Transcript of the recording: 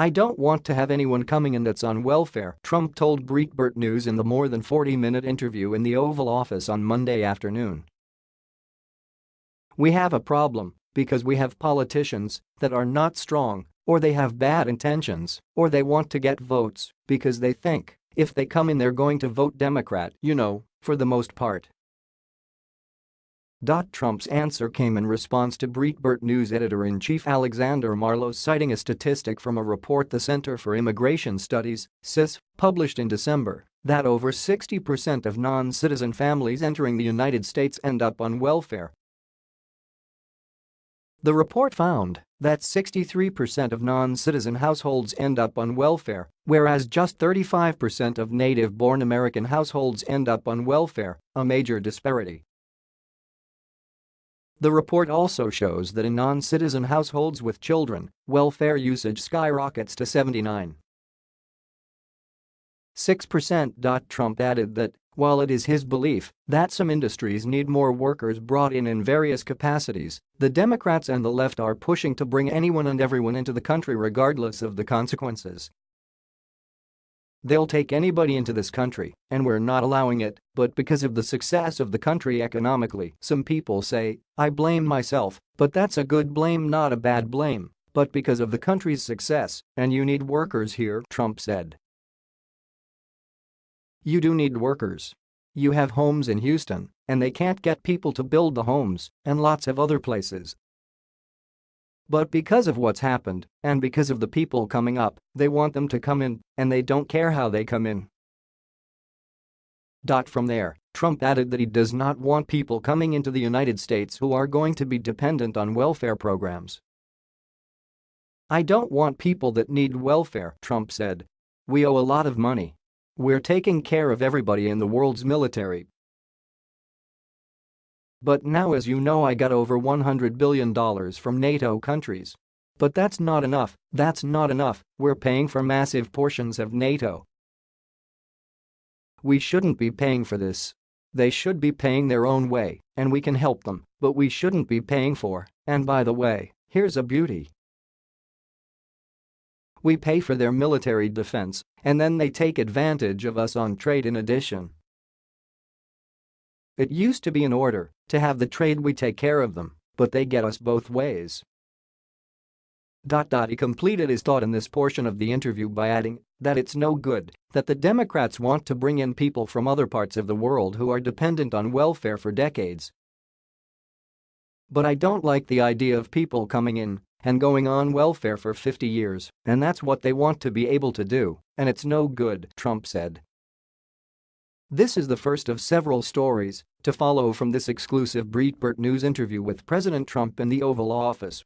I don't want to have anyone coming in that's on welfare, Trump told Breitbart News in the more than 40-minute interview in the Oval Office on Monday afternoon. We have a problem because we have politicians that are not strong, or they have bad intentions, or they want to get votes because they think if they come in they're going to vote Democrat, you know, for the most part. Trump's answer came in response to Breitbart News editor-in-chief Alexander Marlow citing a statistic from a report the Center for Immigration Studies, CIS, published in December that over 60% of non-citizen families entering the United States end up on welfare. The report found that 63% of non-citizen households end up on welfare, whereas just 35% of native-born American households end up on welfare, a major disparity. The report also shows that in non-citizen households with children, welfare usage skyrockets to 79. 6%. Trump added that, while it is his belief that some industries need more workers brought in in various capacities, the Democrats and the left are pushing to bring anyone and everyone into the country regardless of the consequences. They'll take anybody into this country, and we're not allowing it, but because of the success of the country economically, some people say, I blame myself, but that's a good blame not a bad blame, but because of the country's success, and you need workers here, Trump said. You do need workers. You have homes in Houston, and they can't get people to build the homes, and lots of other places, but because of what's happened, and because of the people coming up, they want them to come in, and they don't care how they come in. From there, Trump added that he does not want people coming into the United States who are going to be dependent on welfare programs. I don't want people that need welfare, Trump said. We owe a lot of money. We're taking care of everybody in the world's military, but now as you know I got over $100 billion from NATO countries. But that's not enough, that's not enough, we're paying for massive portions of NATO. We shouldn't be paying for this. They should be paying their own way, and we can help them, but we shouldn't be paying for, and by the way, here's a beauty. We pay for their military defense, and then they take advantage of us on trade in addition. It used to be in order to have the trade we take care of them, but they get us both ways. He completed his thought in this portion of the interview by adding that it's no good that the Democrats want to bring in people from other parts of the world who are dependent on welfare for decades. But I don't like the idea of people coming in and going on welfare for 50 years, and that's what they want to be able to do, and it's no good, Trump said. This is the first of several stories to follow from this exclusive Breitbart News interview with President Trump in the Oval Office